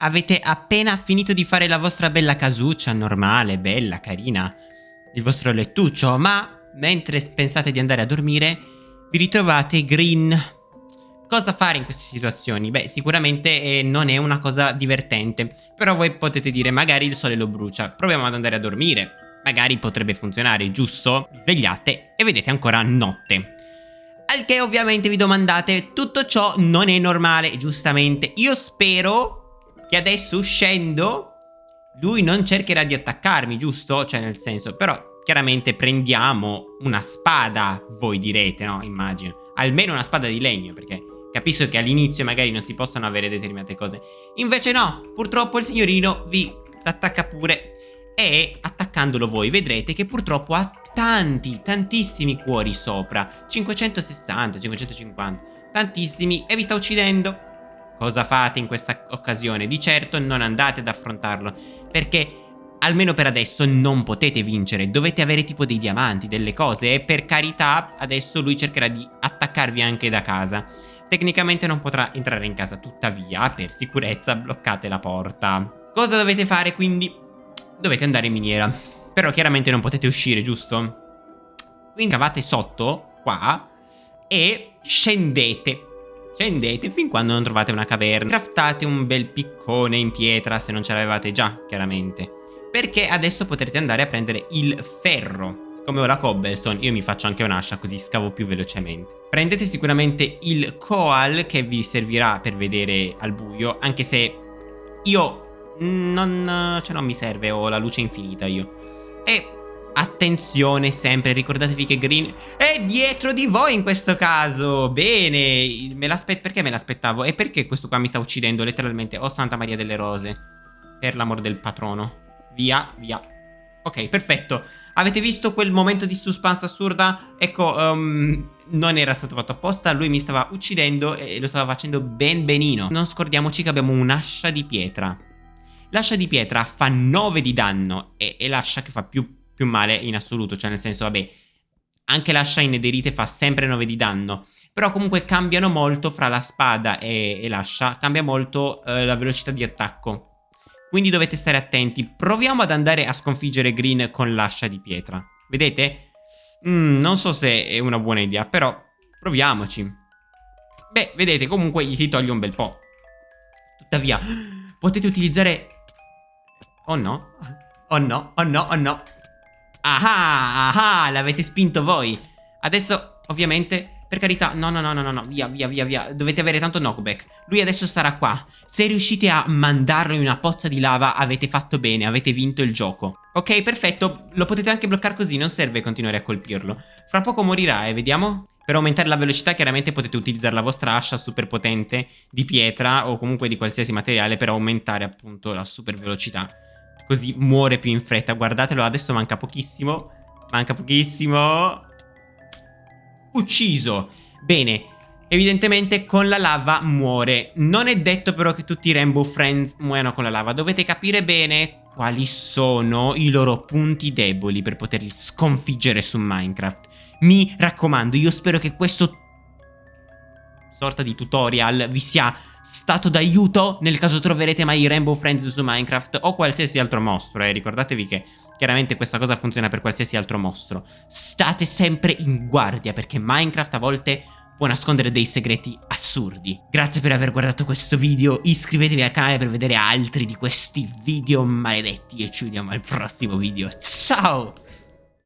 Avete appena finito di fare la vostra bella casuccia, normale, bella, carina, il vostro lettuccio, ma mentre pensate di andare a dormire, vi ritrovate green. Cosa fare in queste situazioni? Beh, sicuramente eh, non è una cosa divertente, però voi potete dire magari il sole lo brucia, proviamo ad andare a dormire, magari potrebbe funzionare, giusto? Svegliate e vedete ancora notte. Al che ovviamente vi domandate, tutto ciò non è normale, giustamente. Io spero che adesso uscendo lui non cercherà di attaccarmi, giusto? Cioè nel senso, però chiaramente prendiamo una spada, voi direte, no? Immagino. Almeno una spada di legno, perché capisco che all'inizio magari non si possono avere determinate cose. Invece no, purtroppo il signorino vi attacca pure. E attaccandolo voi vedrete che purtroppo ha tanti, tantissimi cuori sopra. 560, 550, tantissimi e vi sta uccidendo. Cosa fate in questa occasione? Di certo non andate ad affrontarlo, perché almeno per adesso non potete vincere, dovete avere tipo dei diamanti, delle cose e per carità adesso lui cercherà di attaccarvi anche da casa. Tecnicamente non potrà entrare in casa, tuttavia per sicurezza bloccate la porta. Cosa dovete fare quindi? Dovete andare in miniera, però chiaramente non potete uscire, giusto? Quindi cavate sotto, qua, e scendete Scendete fin quando non trovate una caverna. Craftate un bel piccone in pietra se non ce l'avevate già, chiaramente. Perché adesso potrete andare a prendere il ferro. Come ora cobblestone, io mi faccio anche un'ascia così scavo più velocemente. Prendete sicuramente il coal che vi servirà per vedere al buio, anche se io non, cioè non mi serve, ho la luce infinita io. E Attenzione sempre, ricordatevi che Green è dietro di voi in questo caso. Bene, me perché me l'aspettavo? E perché questo qua mi sta uccidendo letteralmente? Oh Santa Maria delle Rose. Per l'amor del patrono. Via, via. Ok, perfetto. Avete visto quel momento di suspense assurda? Ecco, um, non era stato fatto apposta, lui mi stava uccidendo e lo stava facendo ben benino. Non scordiamoci che abbiamo un'ascia di pietra. L'ascia di pietra fa 9 di danno e è l'ascia che fa più più male in assoluto, cioè nel senso, vabbè, anche la Shine Derite fa sempre 9 di danno, però comunque cambiano molto fra la spada e, e l'ascia, cambia molto eh, la velocità di attacco. Quindi dovete stare attenti. Proviamo ad andare a sconfiggere Green con l'ascia di pietra. Vedete? Mm, non so se è una buona idea, però proviamoci. Beh, vedete, comunque gli si toglie un bel po'. Tuttavia, potete utilizzare... Oh no? Oh no, oh no, oh no. Ah, ah, l'avete spinto voi. Adesso, ovviamente, per carità, no, no, no, no, no, via, via, via, via. Dovete avere tanto knockback. Lui adesso starà qua. Se riuscite a mandarlo in una pozza di lava, avete fatto bene, avete vinto il gioco. Ok, perfetto. Lo potete anche bloccare così, non serve continuare a colpirlo. Fra poco morirà, eh, vediamo. Per aumentare la velocità chiaramente potete utilizzare la vostra ascia super potente di pietra o comunque di qualsiasi materiale per aumentare appunto la super velocità. Così muore più in fretta. Guardatelo, adesso manca pochissimo. Manca pochissimo. Ucciso. Bene. Evidentemente con la lava muore. Non è detto però che tutti i Rainbow Friends muoiano con la lava. Dovete capire bene quali sono i loro punti deboli per poterli sconfiggere su Minecraft. Mi raccomando, io spero che questo sorta di tutorial vi sia stato d'aiuto nel caso troverete mai Rainbow Friends su Minecraft o qualsiasi altro mostro, eh. Ricordatevi che chiaramente questa cosa funziona per qualsiasi altro mostro. State sempre in guardia perché Minecraft a volte può nascondere dei segreti assurdi. Grazie per aver guardato questo video, iscrivetevi al canale per vedere altri di questi video maledetti e ci vediamo al prossimo video. Ciao!